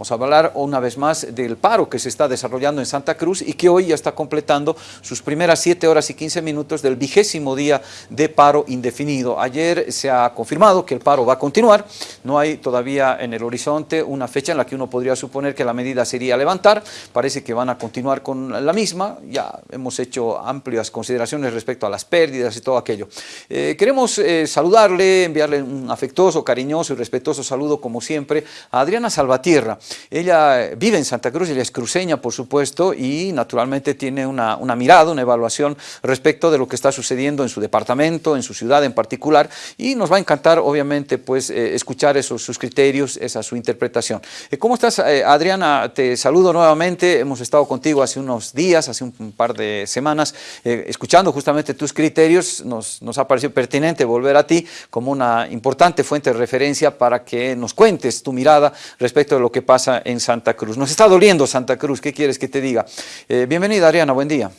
Vamos a hablar una vez más del paro que se está desarrollando en Santa Cruz y que hoy ya está completando sus primeras 7 horas y 15 minutos del vigésimo día de paro indefinido. Ayer se ha confirmado que el paro va a continuar, no hay todavía en el horizonte una fecha en la que uno podría suponer que la medida sería levantar, parece que van a continuar con la misma, ya hemos hecho amplias consideraciones respecto a las pérdidas y todo aquello. Eh, queremos eh, saludarle, enviarle un afectuoso, cariñoso y respetuoso saludo como siempre a Adriana Salvatierra. Ella vive en Santa Cruz, ella es cruceña por supuesto y naturalmente tiene una, una mirada, una evaluación respecto de lo que está sucediendo en su departamento, en su ciudad en particular y nos va a encantar obviamente pues eh, escuchar esos sus criterios, esa su interpretación. ¿Cómo estás Adriana? Te saludo nuevamente, hemos estado contigo hace unos días, hace un par de semanas, escuchando justamente tus criterios, nos, nos ha parecido pertinente volver a ti como una importante fuente de referencia para que nos cuentes tu mirada respecto de lo que pasa en Santa Cruz. Nos está doliendo Santa Cruz, ¿qué quieres que te diga? Eh, bienvenida Ariana, buen día.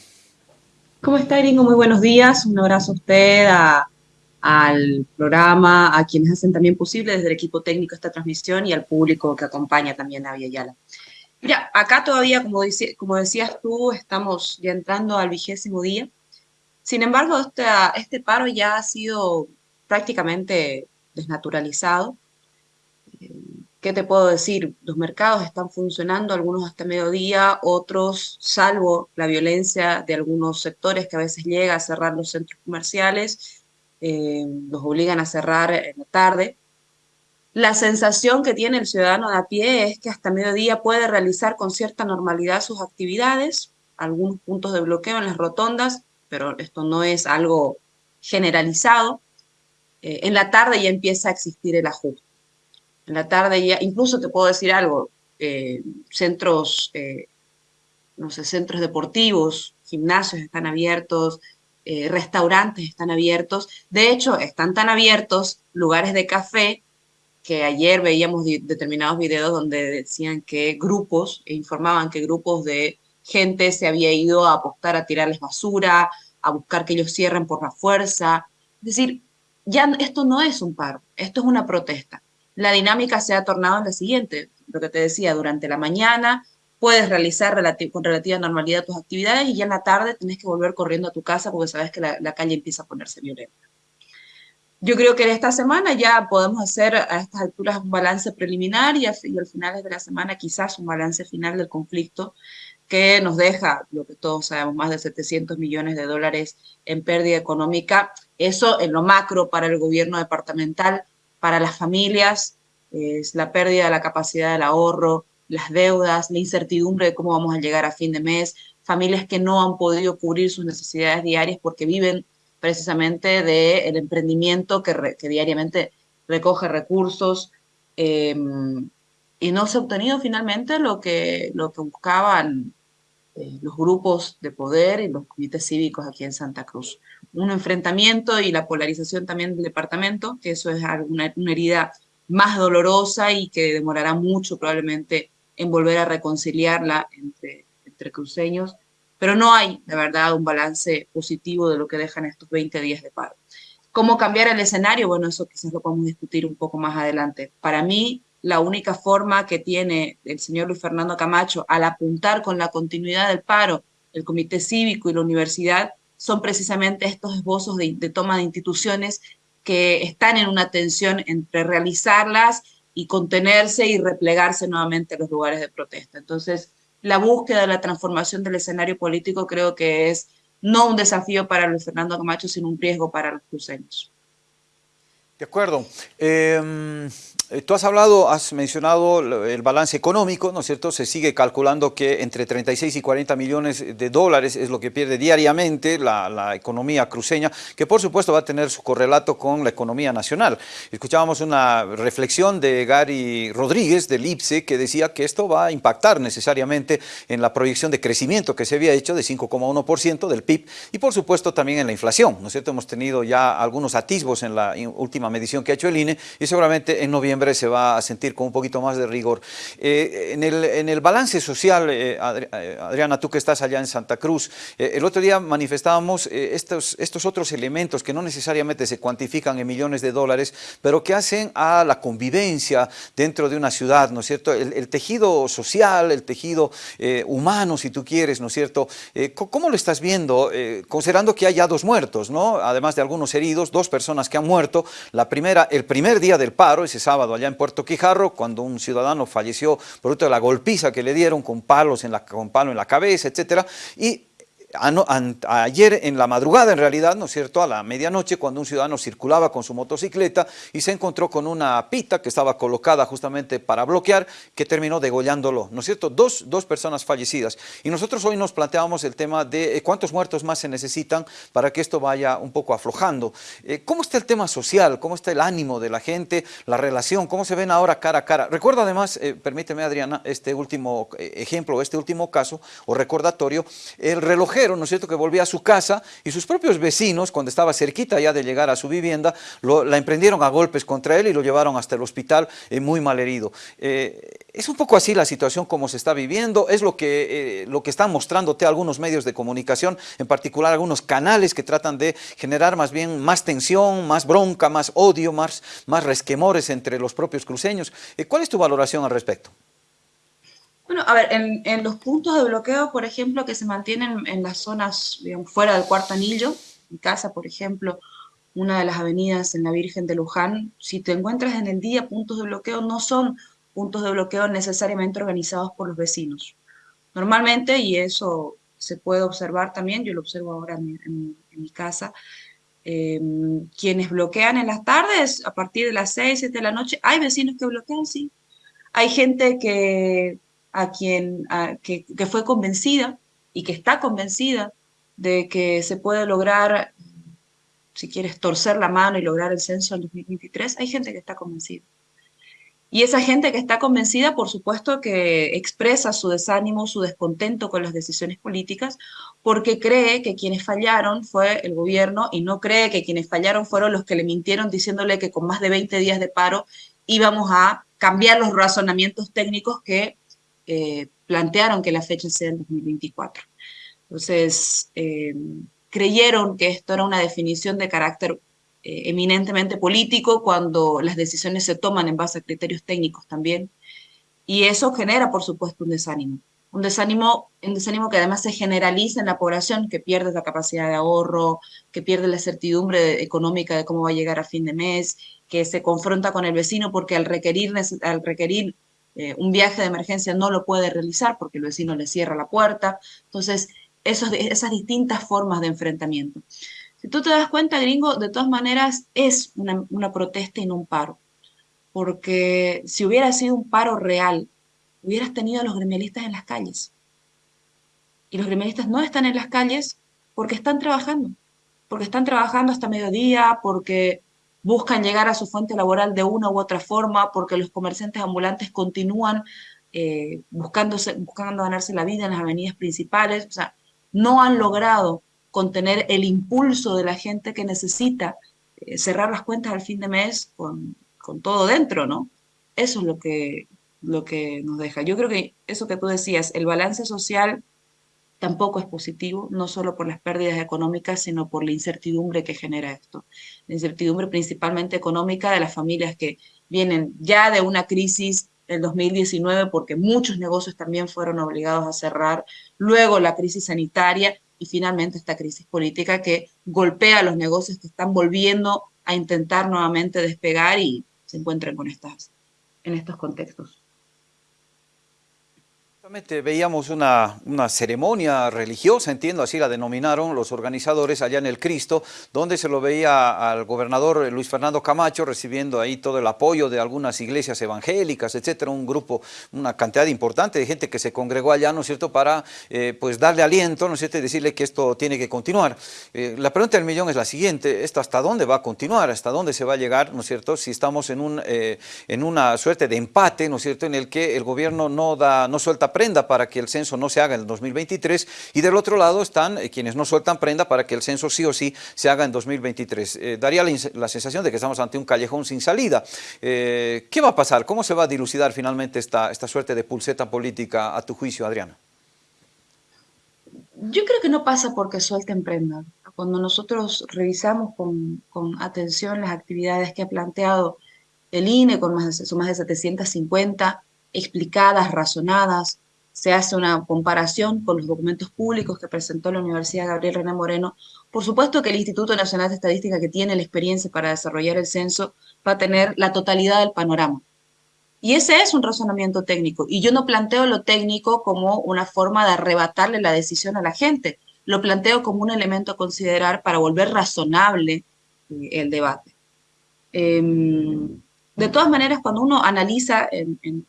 ¿Cómo está Iringo? Muy buenos días, un abrazo a usted, al programa, a quienes hacen también posible desde el equipo técnico esta transmisión y al público que acompaña también a Yala. Mira, acá todavía, como, como decías tú, estamos ya entrando al vigésimo día. Sin embargo, este, este paro ya ha sido prácticamente desnaturalizado. ¿Qué te puedo decir? Los mercados están funcionando, algunos hasta mediodía, otros, salvo la violencia de algunos sectores que a veces llega a cerrar los centros comerciales, eh, los obligan a cerrar en la tarde. La sensación que tiene el ciudadano de a pie es que hasta mediodía puede realizar con cierta normalidad sus actividades, algunos puntos de bloqueo en las rotondas, pero esto no es algo generalizado. Eh, en la tarde ya empieza a existir el ajuste. En la tarde ya, incluso te puedo decir algo, eh, centros, eh, no sé, centros deportivos, gimnasios están abiertos, restaurantes están abiertos. De hecho, están tan abiertos lugares de café que ayer veíamos determinados videos donde decían que grupos, e informaban que grupos de gente se había ido a apostar a tirarles basura, a buscar que ellos cierren por la fuerza. Es decir, ya esto no es un paro, esto es una protesta. La dinámica se ha tornado en la siguiente, lo que te decía, durante la mañana puedes realizar con relativa normalidad tus actividades y ya en la tarde tenés que volver corriendo a tu casa porque sabes que la, calle empieza a ponerse violenta. Yo creo que en esta semana ya podemos hacer a estas alturas un balance preliminar y, y al final de la semana quizás un balance final del conflicto que nos deja, lo que todos sabemos, más de 700 millones de dólares en pérdida económica. Eso en lo macro para el gobierno departamental, para las familias, es la pérdida de la capacidad del ahorro, las deudas, la incertidumbre de cómo vamos a llegar a fin de mes, familias que no han podido cubrir sus necesidades diarias porque viven precisamente del emprendimiento que, diariamente recoge recursos eh, y no se ha obtenido finalmente lo que, lo que buscaban eh, los grupos de poder y los comités cívicos aquí en Santa Cruz. Un enfrentamiento y la polarización también del departamento, que eso es una, herida más dolorosa y que demorará mucho probablemente en volver a reconciliarla entre, entre cruceños, pero no hay, de verdad, un balance positivo de lo que dejan estos 20 días de paro. ¿Cómo cambiar el escenario? Bueno, eso quizás lo podemos discutir un poco más adelante. Para mí, la única forma que tiene el señor Luis Fernando Camacho al apuntar con la continuidad del paro, el comité cívico y la universidad, son precisamente estos esbozos de, toma de instituciones que están en una tensión entre realizarlas y contenerse y replegarse nuevamente en los lugares de protesta. Entonces, la búsqueda de la transformación del escenario político creo que es no un desafío para Luis Fernando Camacho, sino un riesgo para los cruceños. De acuerdo. Em, tú has hablado, has mencionado el balance económico, ¿no es cierto? Se sigue calculando que entre 36 y 40 millones de dólares es lo que pierde diariamente la, economía cruceña, que por supuesto va a tener su correlato con la economía nacional. Escuchábamos una reflexión de Gary Rodríguez del IPSE que decía que esto va a impactar necesariamente en la proyección de crecimiento que se había hecho de 5,1% del PIB y por supuesto también en la inflación, ¿no es cierto? Hemos tenido ya algunos atisbos en la última medición que ha hecho el INE y seguramente en noviembre se va a sentir con un poquito más de rigor. Eh, en, el, en, el, balance social, eh, eh, Adriana, tú que estás allá en Santa Cruz, el otro día manifestábamos estos, estos otros elementos que no necesariamente se cuantifican en millones de dólares, pero que hacen a la convivencia dentro de una ciudad, ¿no es cierto? El, el tejido social, el tejido humano, si tú quieres, ¿no es cierto? ¿Cómo lo estás viendo? considerando que hay ya dos muertos, ¿no? Además de algunos heridos, dos personas que han muerto. La primera, el primer día del paro, ese sábado allá en Puerto Quijarro, cuando un ciudadano falleció producto de la golpiza que le dieron con palos en la, con palo en la cabeza, etcétera, y ayer en la madrugada, en realidad, ¿no es cierto?, a la medianoche, cuando un ciudadano circulaba con su motocicleta y se encontró con una pita que estaba colocada justamente para bloquear, que terminó degollándolo, ¿no es cierto?, dos, dos personas fallecidas. Y nosotros hoy nos planteamos el tema de eh, cuántos muertos más se necesitan para que esto vaya un poco aflojando. Eh, ¿Cómo está el tema social? ¿Cómo está el ánimo de la gente? ¿La relación? ¿Cómo se ven ahora cara a cara? Recuerdo además, eh, permíteme Adriana, este último ejemplo, este último caso o recordatorio, el relojero ¿no es cierto?, que volvía a su casa y sus propios vecinos, cuando estaba cerquita ya de llegar a su vivienda, la emprendieron a golpes contra él y lo llevaron hasta el hospital eh, muy mal herido. Eh, es un poco así la situación como se está viviendo, es lo que, eh, lo que están mostrándote algunos medios de comunicación, en particular algunos canales que tratan de generar más bien más tensión, más bronca, más odio, más, más resquemores entre los propios cruceños. ¿Cuál es tu valoración al respecto? Bueno, a ver, en, los puntos de bloqueo, por ejemplo, que se mantienen en las zonas fuera del cuarto anillo, mi casa, por ejemplo, una de las avenidas en la Virgen de Luján, si te encuentras en el día puntos de bloqueo, no son puntos de bloqueo necesariamente organizados por los vecinos. Normalmente, y eso se puede observar también, yo lo observo ahora en mi, casa, em, quienes bloquean en las tardes, a partir de las 6, 7 de la noche, hay vecinos que bloquean, sí. Hay gente que a quien, que, fue convencida y que está convencida de que se puede lograr, si quieres, torcer la mano y lograr el censo en 2023, hay gente que está convencida. Y esa gente que está convencida, por supuesto, que expresa su desánimo, su descontento con las decisiones políticas, porque cree que quienes fallaron fue el gobierno y no cree que quienes fallaron fueron los que le mintieron diciéndole que con más de 20 días de paro íbamos a cambiar los razonamientos técnicos que eh, plantearon que la fecha sea en 2024. Entonces, eh, creyeron que esto era una definición de carácter eh, eminentemente político cuando las decisiones se toman en base a criterios técnicos también. Y eso genera, por supuesto, un desánimo. Un desánimo, un desánimo que además se generaliza en la población, que pierde la capacidad de ahorro, que pierde la certidumbre económica de cómo va a llegar a fin de mes, que se confronta con el vecino porque al requerir, al requerir eh, un viaje de emergencia no lo puede realizar porque el vecino le cierra la puerta. Entonces, esos, esas distintas formas de enfrentamiento. Si tú te das cuenta, gringo, de todas maneras es una, una protesta y no un paro. Porque si hubiera sido un paro real, hubieras tenido a los gremialistas en las calles. Y los gremialistas no están en las calles porque están trabajando. Porque están trabajando hasta mediodía, porque buscan llegar a su fuente laboral de una u otra forma porque los comerciantes ambulantes continúan eh, buscándose, buscando ganarse la vida en las avenidas principales, o sea, no han logrado contener el impulso de la gente que necesita eh, cerrar las cuentas al fin de mes con, con, todo dentro, ¿no? Eso es lo que, lo que nos deja. Yo creo que eso que tú decías, el balance social tampoco es positivo, no solo por las pérdidas económicas, sino por la incertidumbre que genera esto. La incertidumbre principalmente económica de las familias que vienen ya de una crisis del 2019 porque muchos negocios también fueron obligados a cerrar, luego la crisis sanitaria y finalmente esta crisis política que golpea a los negocios que están volviendo a intentar nuevamente despegar y se encuentran con estas, en estos contextos. Veíamos una, una, ceremonia religiosa, entiendo, así la denominaron los organizadores allá en el Cristo, donde se lo veía al gobernador Luis Fernando Camacho recibiendo ahí todo el apoyo de algunas iglesias evangélicas, etcétera, un grupo, una cantidad importante de gente que se congregó allá, ¿no es cierto?, para eh, pues darle aliento, ¿no es cierto?, y decirle que esto tiene que continuar. Eh, la pregunta del millón es la siguiente, ¿esto hasta dónde va a continuar? ¿Hasta dónde se va a llegar, ¿no es cierto?, si estamos en, un, eh, en una suerte de empate, ¿no es cierto?, en el que el gobierno no, da, no suelta prenda para que el censo no se haga en el 2023 y del otro lado están quienes no sueltan prenda para que el censo sí o sí se haga en 2023. daría la, sensación de que estamos ante un callejón sin salida. ¿Qué va a pasar? ¿Cómo se va a dilucidar finalmente esta, esta suerte de pulseta política a tu juicio, Adriana? Yo creo que no pasa porque suelten prenda. Cuando nosotros revisamos con, atención las actividades que ha planteado el INE, con más son más de 750, explicadas, razonadas, se hace una comparación con los documentos públicos que presentó la Universidad Gabriel René Moreno. Por supuesto que el Instituto Nacional de Estadística, que tiene la experiencia para desarrollar el censo, va a tener la totalidad del panorama. Y ese es un razonamiento técnico. Y yo no planteo lo técnico como una forma de arrebatarle la decisión a la gente. Lo planteo como un elemento a considerar para volver razonable eh, el debate. Em, de todas maneras, cuando uno analiza en,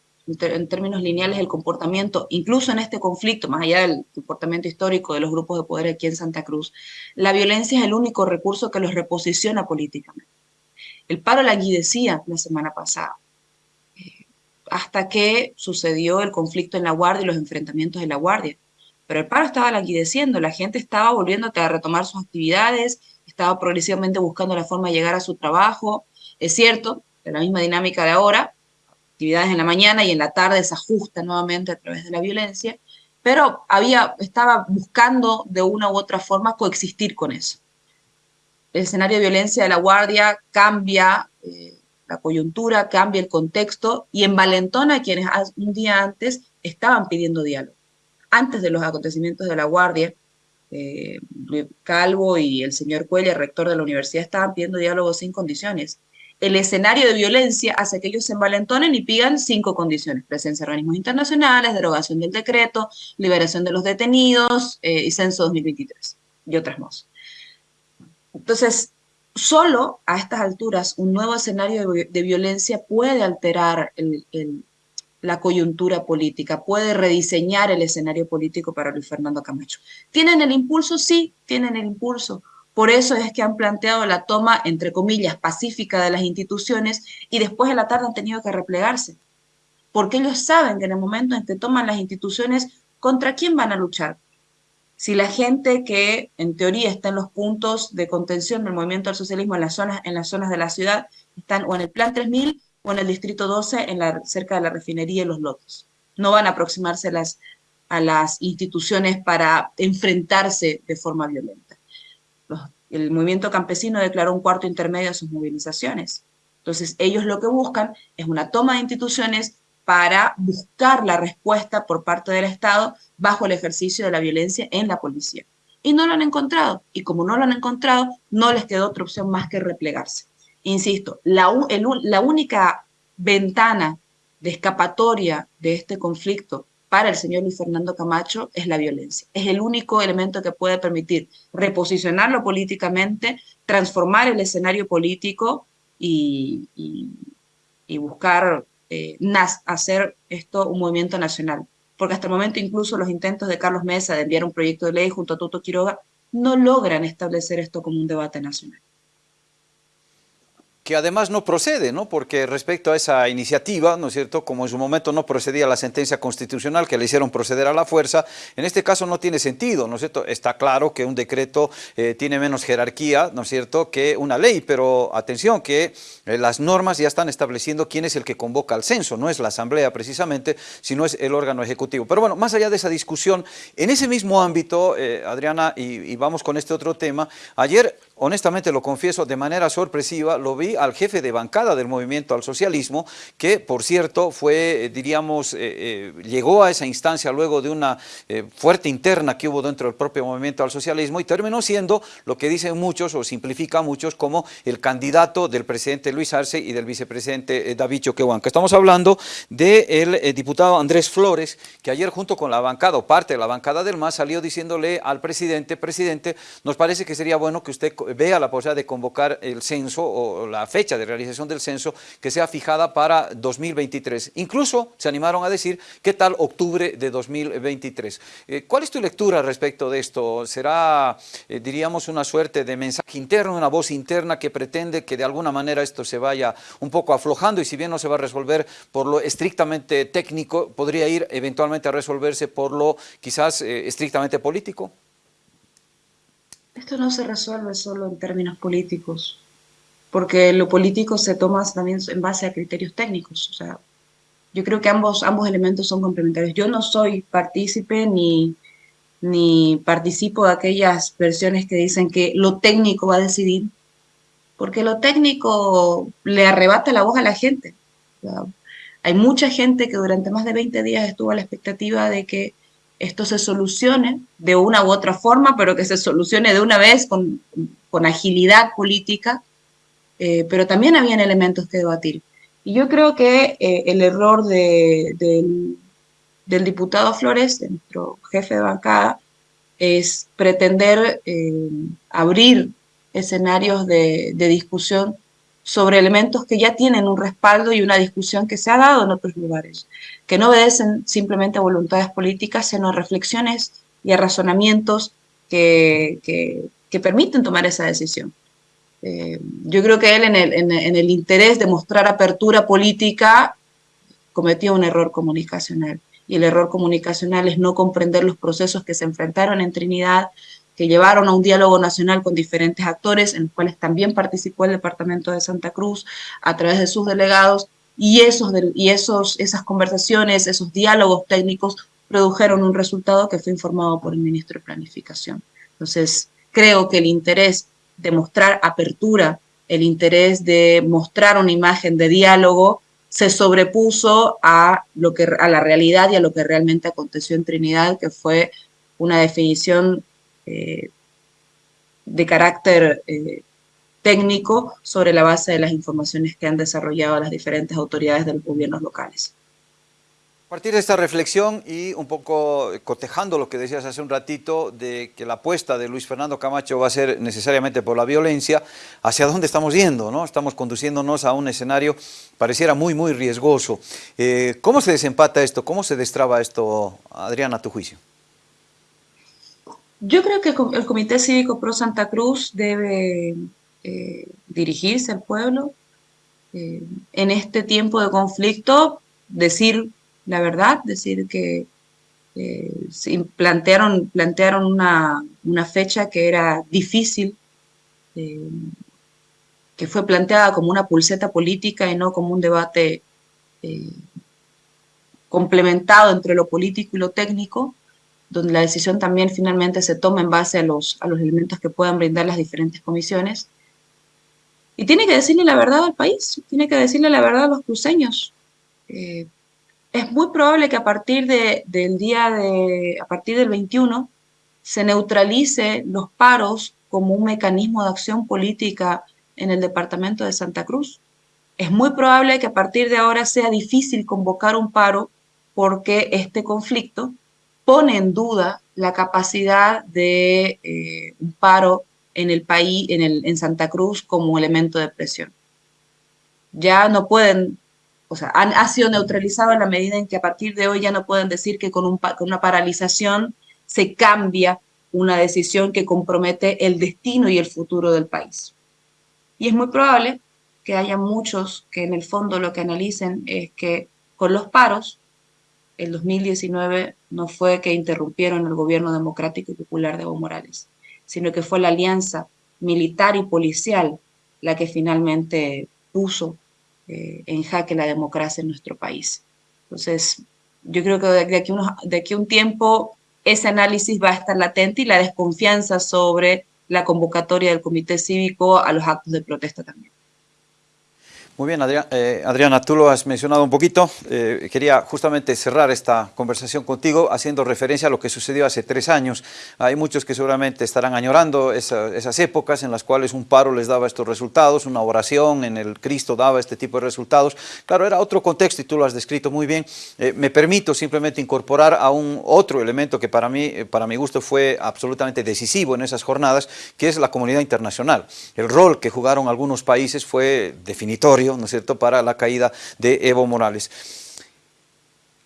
términos lineales el comportamiento, incluso en este conflicto, más allá del comportamiento histórico de los grupos de poder aquí en Santa Cruz, la violencia es el único recurso que los reposiciona políticamente. El paro la la semana pasada hasta que sucedió el conflicto en La Guardia y los enfrentamientos en La Guardia. Pero el paro estaba languideciendo, la gente estaba volviendo a retomar sus actividades, estaba progresivamente buscando la forma de llegar a su trabajo. Es cierto, de la misma dinámica de ahora, actividades en la mañana y en la tarde se ajusta nuevamente a través de la violencia, pero había, estaba buscando de una u otra forma coexistir con eso. El escenario de violencia de la Guardia cambia eh, la coyuntura, cambia el contexto y envalentona a quienes un día antes estaban pidiendo diálogo. Antes de los acontecimientos de la Guardia, eh, Calvo y el señor Cuella, rector de la universidad, estaban pidiendo diálogo sin condiciones. El escenario de violencia hace que ellos se envalentonen y pidan cinco condiciones. Presencia de organismos internacionales, derogación del decreto, liberación de los detenidos eh, y censo 2023 y otras más. Entonces, solo a estas alturas un nuevo escenario de, violencia puede alterar la coyuntura política, puede rediseñar el escenario político para Luis Fernando Camacho. ¿Tienen el impulso? Sí, tienen el impulso. Por eso es que han planteado la toma, entre comillas, pacífica de las instituciones y después de la tarde han tenido que replegarse. Porque ellos saben que en el momento en que toman las instituciones, ¿contra quién van a luchar? si la gente que en teoría está en los puntos de contención del movimiento al socialismo en las zonas, en las zonas de la ciudad están o en el Plan 3000 o en el Distrito 12 en la, cerca de la refinería y los lotes. No van a aproximarse las, a las instituciones para enfrentarse de forma violenta. El movimiento campesino declaró un cuarto intermedio a sus movilizaciones. Entonces, ellos lo que buscan es una toma de instituciones para buscar la respuesta por parte del Estado bajo el ejercicio de la violencia en la policía. Y no lo han encontrado. Y como no lo han encontrado, no les quedó otra opción más que replegarse. Insisto, la, la única ventana de escapatoria de este conflicto para el señor Luis Fernando Camacho es la violencia. Es el único elemento que puede permitir reposicionarlo políticamente, transformar el escenario político y, buscar eh, hacer esto un movimiento nacional. Porque hasta el momento incluso los intentos de Carlos Mesa de enviar un proyecto de ley junto a Toto Quiroga no logran establecer esto como un debate nacional que además no procede, ¿no? porque respecto a esa iniciativa, ¿no es cierto?, como en su momento no procedía la sentencia constitucional que le hicieron proceder a la fuerza, en este caso no tiene sentido, ¿no es cierto? Está claro que un decreto eh, tiene menos jerarquía, ¿no es cierto?, que una ley, pero atención que eh, las normas ya están estableciendo quién es el que convoca al censo, no es la asamblea precisamente, sino es el órgano ejecutivo. Pero bueno, más allá de esa discusión, en ese mismo ámbito, eh, Adriana, y vamos con este otro tema, ayer honestamente lo confieso, de manera sorpresiva, lo vi al jefe de bancada del movimiento al socialismo, que por cierto fue, eh, diríamos, eh, eh, llegó a esa instancia luego de una fuerte interna que hubo dentro del propio movimiento al socialismo y terminó siendo lo que dicen muchos o simplifica muchos como el candidato del presidente Luis Arce y del vicepresidente David Choquehuanca. Estamos hablando del diputado Andrés Flores, que ayer junto con la bancada o parte de la bancada del MAS salió diciéndole al presidente, presidente, nos parece que sería bueno que usted vea la posibilidad de convocar el censo o la fecha de realización del censo que sea fijada para 2023. Incluso se animaron a decir, ¿qué tal octubre de 2023? Eh, ¿Cuál es tu lectura respecto de esto? ¿Será, eh, diríamos, una suerte de mensaje interno, una voz interna que pretende que de alguna manera esto se vaya un poco aflojando y si bien no se va a resolver por lo estrictamente técnico, podría ir eventualmente a resolverse por lo quizás eh, estrictamente político? Esto no se resuelve solo en términos políticos, porque lo político se toma también en base a criterios técnicos. O sea, yo creo que ambos, ambos elementos son complementarios. Yo no soy partícipe ni, ni participo de aquellas versiones que dicen que lo técnico va a decidir, porque lo técnico le arrebata la voz a la gente. hay mucha gente que durante más de 20 días estuvo a la expectativa de que esto se solucione de una u otra forma, pero que se solucione de una vez con, con agilidad política, eh, pero también habían elementos que debatir. Y yo creo que eh, el error de, del diputado Flores, nuestro jefe de bancada, es pretender eh, abrir escenarios de, de, discusión sobre elementos que ya tienen un respaldo y una discusión que se ha dado en otros lugares, que no obedecen simplemente a voluntades políticas, sino a reflexiones y a razonamientos que, que, permiten tomar esa decisión. Eh, yo creo que él en el, en el, interés de mostrar apertura política cometió un error comunicacional. Y el error comunicacional es no comprender los procesos que se enfrentaron en Trinidad, que llevaron a un diálogo nacional con diferentes actores, en los cuales también participó el Departamento de Santa Cruz a través de sus delegados, y, esos, y esos, esas conversaciones, esos diálogos técnicos produjeron un resultado que fue informado por el ministro de Planificación. Entonces, creo que el interés de mostrar apertura, el interés de mostrar una imagen de diálogo, se sobrepuso a, lo que, a la realidad y a lo que realmente aconteció en Trinidad, que fue una definición eh, de carácter eh, técnico sobre la base de las informaciones que han desarrollado las diferentes autoridades de los gobiernos locales. A partir de esta reflexión y un poco cotejando lo que decías hace un ratito de que la apuesta de Luis Fernando Camacho va a ser necesariamente por la violencia, ¿hacia dónde estamos yendo? ¿no? Estamos conduciéndonos a un escenario pareciera muy, muy riesgoso. Eh, ¿Cómo se desempata esto? ¿Cómo se destraba esto, Adriana, a tu juicio? Yo creo que el Comité Cívico Pro Santa Cruz debe eh, dirigirse al pueblo eh, en este tiempo de conflicto, decir la verdad, decir que eh, plantearon, plantearon una, una, fecha que era difícil, eh, que fue planteada como una pulseta política y no como un debate complementado entre lo político y lo técnico, donde la decisión también finalmente se toma en base a los, a los elementos que puedan brindar las diferentes comisiones. Y tiene que decirle la verdad al país, tiene que decirle la verdad a los cruceños. Eh, es muy probable que a partir de, del día de, a partir del 21, se neutralice los paros como un mecanismo de acción política en el departamento de Santa Cruz. Es muy probable que a partir de ahora sea difícil convocar un paro porque este conflicto pone en duda la capacidad de eh, un paro en el país, en, el, en Santa Cruz como elemento de presión. Ya no pueden o sea, ha sido neutralizado en la medida en que a partir de hoy ya no pueden decir que con, un, con una paralización se cambia una decisión que compromete el destino y el futuro del país. Y es muy probable que haya muchos que en el fondo lo que analicen es que con los paros, el 2019 no fue que interrumpieron el gobierno democrático y popular de Evo Morales, sino que fue la alianza militar y policial la que finalmente puso eh, en jaque la democracia en nuestro país. Entonces, yo creo que de aquí, unos, de aquí un tiempo ese análisis va a estar latente y la desconfianza sobre la convocatoria del Comité Cívico a los actos de protesta también. Muy bien, eh, Adriana, tú lo has mencionado un poquito. Eh, quería justamente cerrar esta conversación contigo haciendo referencia a lo que sucedió hace tres años. Hay muchos que seguramente estarán añorando esas épocas en las cuales un paro les daba estos resultados, una oración en el Cristo daba este tipo de resultados. Claro, era otro contexto y tú lo has descrito muy bien. Eh, me permito simplemente incorporar a un otro elemento que para mí, para mi gusto, fue absolutamente decisivo en esas jornadas, que es la comunidad internacional. El rol que jugaron algunos países fue definitorio ¿no es cierto?, para la caída de Evo Morales.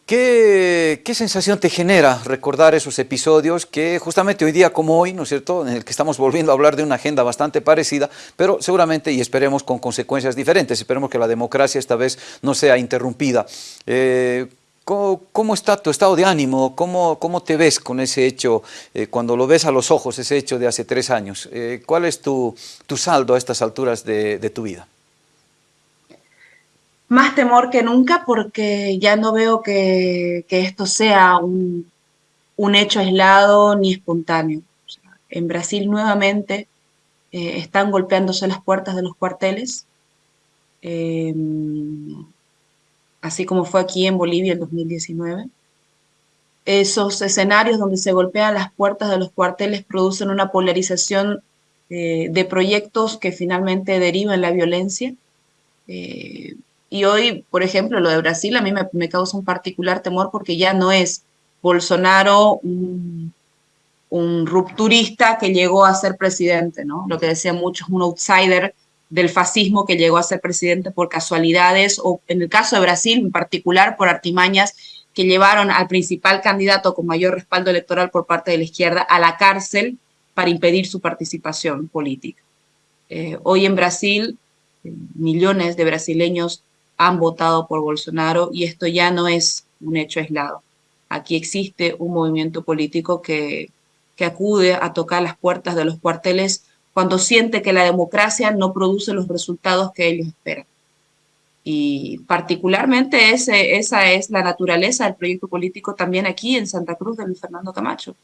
¿Qué, ¿Qué, sensación te genera recordar esos episodios que justamente hoy día como hoy, ¿no es cierto?, en el que estamos volviendo a hablar de una agenda bastante parecida, pero seguramente y esperemos con consecuencias diferentes, esperemos que la democracia esta vez no sea interrumpida. Eh, ¿Cómo, está tu estado de ánimo? ¿Cómo, cómo te ves con ese hecho, eh, cuando lo ves a los ojos, ese hecho de hace tres años? Eh, ¿Cuál es tu, tu, saldo a estas alturas de, de tu vida? Más temor que nunca porque ya no veo que, esto sea un, hecho aislado ni espontáneo. en Brasil nuevamente eh, están golpeándose las puertas de los cuarteles, em, así como fue aquí en Bolivia en 2019. Esos escenarios donde se golpean las puertas de los cuarteles producen una polarización eh, de proyectos que finalmente derivan la violencia. Eh, y hoy, por ejemplo, lo de Brasil a mí me, causa un particular temor porque ya no es Bolsonaro un, rupturista que llegó a ser presidente, ¿no? Lo que decían muchos, un outsider del fascismo que llegó a ser presidente por casualidades, o en el caso de Brasil en particular por artimañas que llevaron al principal candidato con mayor respaldo electoral por parte de la izquierda a la cárcel para impedir su participación política. Eh, hoy en Brasil, eh, millones de brasileños han votado por Bolsonaro y esto ya no es un hecho aislado. Aquí existe un movimiento político que, que acude a tocar las puertas de los cuarteles cuando siente que la democracia no produce los resultados que ellos esperan. Y particularmente esa es la naturaleza del proyecto político también aquí en Santa Cruz de Luis Fernando Camacho.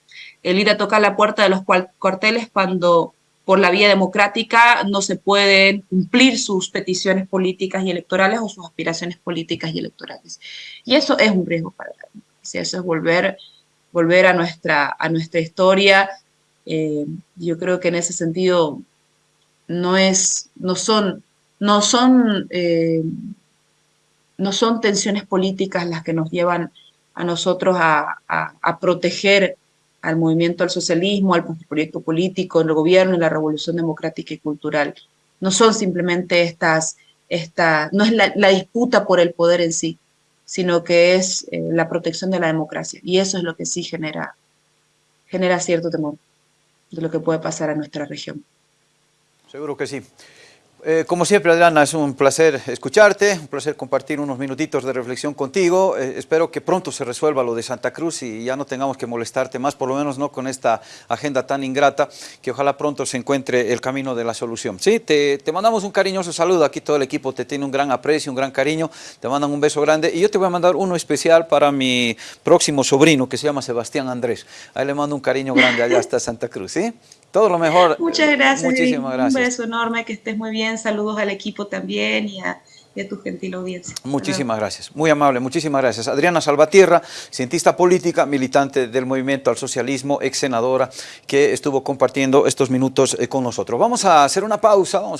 El ir a tocar la puerta de los cuarteles cuando por la vía democrática no se pueden cumplir sus peticiones políticas y electorales o sus aspiraciones políticas y electorales. Y eso es un riesgo para la democracia, eso es volver, volver a, nuestra, a nuestra historia. Eh, yo creo que en ese sentido no, es, no son, no son, eh, no son tensiones políticas las que nos llevan a nosotros a, proteger al movimiento al socialismo, al proyecto político, el gobierno y la revolución democrática y cultural. No son simplemente estas, esta, no es la, disputa por el poder en sí, sino que es eh, la protección de la democracia. Y eso es lo que sí genera, genera cierto temor de lo que puede pasar a nuestra región. Seguro que sí. Eh, como siempre, Adriana, es un placer escucharte, un placer compartir unos minutitos de reflexión contigo. Eh, espero que pronto se resuelva lo de Santa Cruz y ya no tengamos que molestarte más, por lo menos no con esta agenda tan ingrata, que ojalá pronto se encuentre el camino de la solución. Sí, te, te mandamos un cariñoso saludo, aquí todo el equipo te tiene un gran aprecio, un gran cariño, te mandan un beso grande y yo te voy a mandar uno especial para mi próximo sobrino que se llama Sebastián Andrés. Ahí le mando un cariño grande allá hasta Santa Cruz, ¿sí? Todo lo mejor. Muchas gracias. Muchísimas gracias. Un beso enorme, que estés muy bien. Saludos al equipo también y a, tu gentil audiencia. Muchísimas gracias. Muy amable, muchísimas gracias. Adriana Salvatierra, cientista política, militante del Movimiento al Socialismo, ex senadora, que estuvo compartiendo estos minutos eh, con nosotros. Vamos a hacer una pausa. Vamos